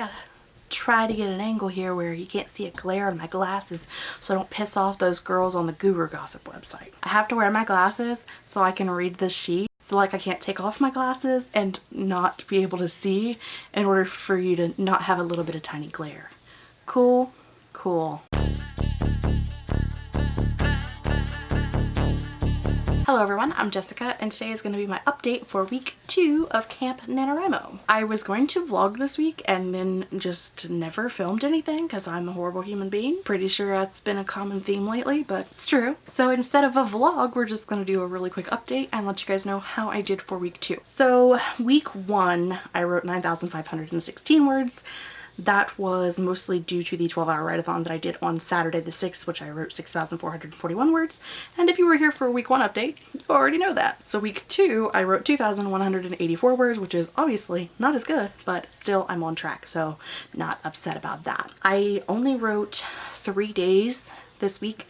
gotta try to get an angle here where you can't see a glare on my glasses so I don't piss off those girls on the Guru Gossip website. I have to wear my glasses so I can read the sheet. So like I can't take off my glasses and not be able to see in order for you to not have a little bit of tiny glare. Cool? Cool. Hello everyone, I'm Jessica and today is going to be my update for week two of Camp NaNoWriMo. I was going to vlog this week and then just never filmed anything because I'm a horrible human being. Pretty sure that's been a common theme lately, but it's true. So instead of a vlog, we're just going to do a really quick update and let you guys know how I did for week two. So week one, I wrote 9,516 words. That was mostly due to the 12-hour write-a-thon that I did on Saturday the 6th, which I wrote 6,441 words. And if you were here for a week one update, you already know that. So week two, I wrote 2,184 words, which is obviously not as good, but still I'm on track, so not upset about that. I only wrote three days this week,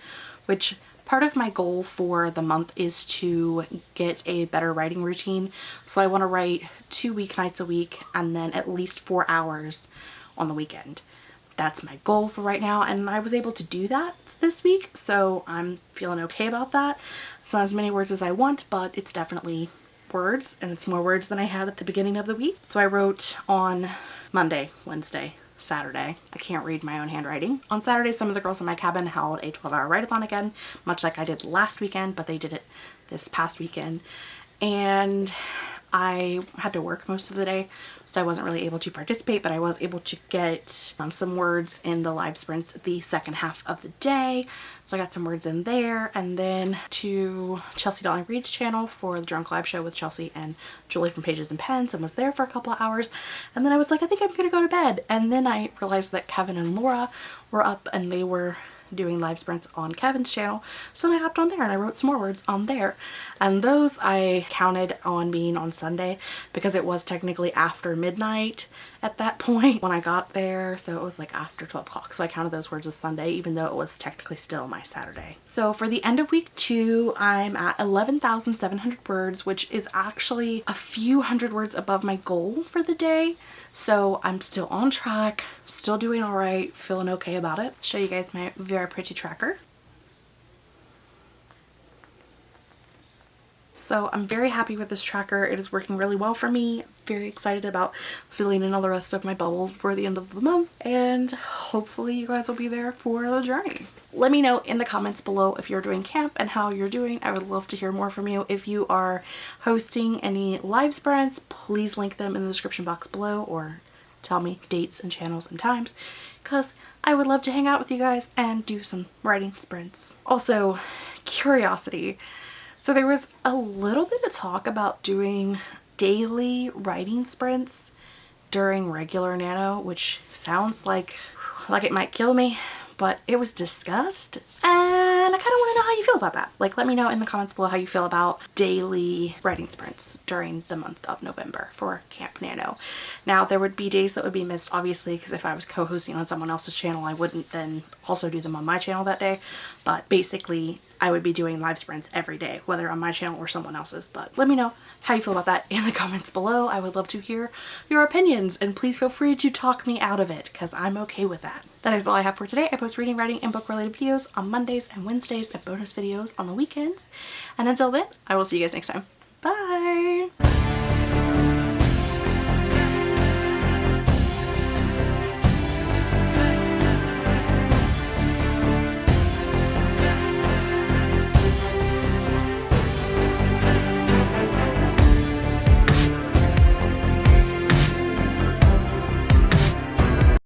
which part of my goal for the month is to get a better writing routine. So I want to write two weeknights a week and then at least four hours on the weekend. That's my goal for right now and I was able to do that this week so I'm feeling okay about that. It's not as many words as I want but it's definitely words and it's more words than I had at the beginning of the week. So I wrote on Monday, Wednesday, Saturday. I can't read my own handwriting. On Saturday, some of the girls in my cabin held a 12 hour write-a-thon again, much like I did last weekend, but they did it this past weekend. And I had to work most of the day, so I wasn't really able to participate, but I was able to get um, some words in the live sprints the second half of the day. So I got some words in there and then to Chelsea Dolling Reads' channel for the Drunk Live Show with Chelsea and Julie from Pages and Pens and was there for a couple of hours. And then I was like, I think I'm gonna go to bed. And then I realized that Kevin and Laura were up and they were doing live sprints on Kevin's channel. So then I hopped on there and I wrote some more words on there. And those I counted on being on Sunday because it was technically after midnight at that point when I got there. So it was like after 12 o'clock. So I counted those words as Sunday even though it was technically still my Saturday. So for the end of week two, I'm at 11,700 words, which is actually a few hundred words above my goal for the day. So I'm still on track, still doing all right, feeling okay about it. Show you guys my very pretty tracker. So I'm very happy with this tracker. It is working really well for me. Very excited about filling in all the rest of my bubbles for the end of the month. And hopefully you guys will be there for the journey. Let me know in the comments below if you're doing camp and how you're doing. I would love to hear more from you. If you are hosting any live sprints, please link them in the description box below or tell me dates and channels and times because I would love to hang out with you guys and do some writing sprints. Also, curiosity. So there was a little bit of talk about doing daily writing sprints during regular nano, which sounds like like it might kill me, but it was discussed and I kind of want to know how you feel about that. Like let me know in the comments below how you feel about daily writing sprints during the month of November for Camp Nano. Now there would be days that would be missed obviously because if I was co-hosting on someone else's channel I wouldn't then also do them on my channel that day but basically I would be doing live sprints every day, whether on my channel or someone else's. But let me know how you feel about that in the comments below. I would love to hear your opinions and please feel free to talk me out of it because I'm okay with that. That is all I have for today. I post reading, writing, and book related videos on Mondays and Wednesdays and bonus videos on the weekends. And until then, I will see you guys next time.